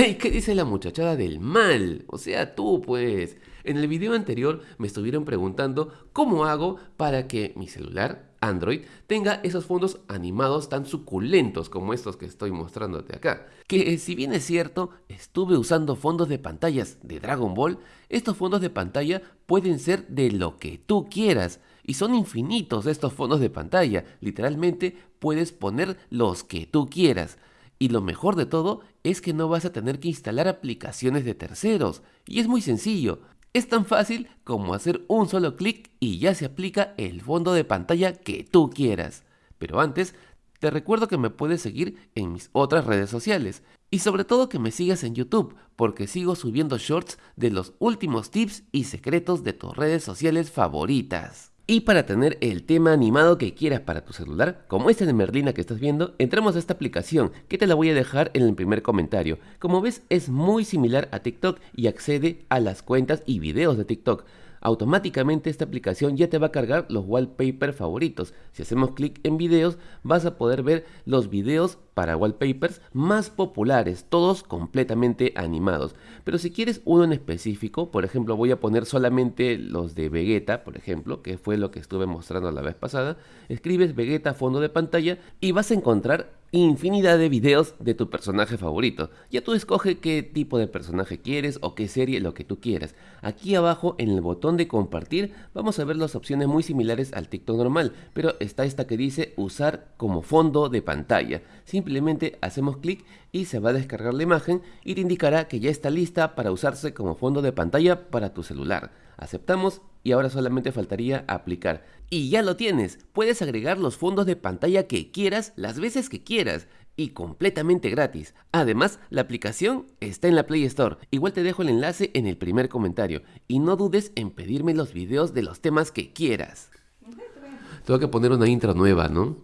¡Ey! ¿Qué dice la muchachada del mal? O sea, tú pues. En el video anterior me estuvieron preguntando cómo hago para que mi celular, Android, tenga esos fondos animados tan suculentos como estos que estoy mostrándote acá. Que si bien es cierto, estuve usando fondos de pantallas de Dragon Ball, estos fondos de pantalla pueden ser de lo que tú quieras. Y son infinitos estos fondos de pantalla. Literalmente puedes poner los que tú quieras. Y lo mejor de todo es que no vas a tener que instalar aplicaciones de terceros. Y es muy sencillo. Es tan fácil como hacer un solo clic y ya se aplica el fondo de pantalla que tú quieras. Pero antes, te recuerdo que me puedes seguir en mis otras redes sociales. Y sobre todo que me sigas en YouTube, porque sigo subiendo shorts de los últimos tips y secretos de tus redes sociales favoritas. Y para tener el tema animado que quieras para tu celular, como este de Merlina que estás viendo, entramos a esta aplicación que te la voy a dejar en el primer comentario. Como ves es muy similar a TikTok y accede a las cuentas y videos de TikTok automáticamente esta aplicación ya te va a cargar los wallpapers favoritos. Si hacemos clic en videos, vas a poder ver los videos para wallpapers más populares, todos completamente animados. Pero si quieres uno en específico, por ejemplo, voy a poner solamente los de Vegeta, por ejemplo, que fue lo que estuve mostrando la vez pasada, escribes Vegeta fondo de pantalla y vas a encontrar infinidad de videos de tu personaje favorito. Ya tú escoge qué tipo de personaje quieres o qué serie, lo que tú quieras. Aquí abajo en el botón de compartir vamos a ver las opciones muy similares al TikTok normal, pero está esta que dice usar como fondo de pantalla. Simplemente hacemos clic y se va a descargar la imagen y te indicará que ya está lista para usarse como fondo de pantalla para tu celular. Aceptamos y ahora solamente faltaría aplicar. Y ya lo tienes, puedes agregar los fondos de pantalla que quieras las veces que quieras y completamente gratis. Además, la aplicación está en la Play Store. Igual te dejo el enlace en el primer comentario. Y no dudes en pedirme los videos de los temas que quieras. Tengo que poner una intro nueva, ¿no?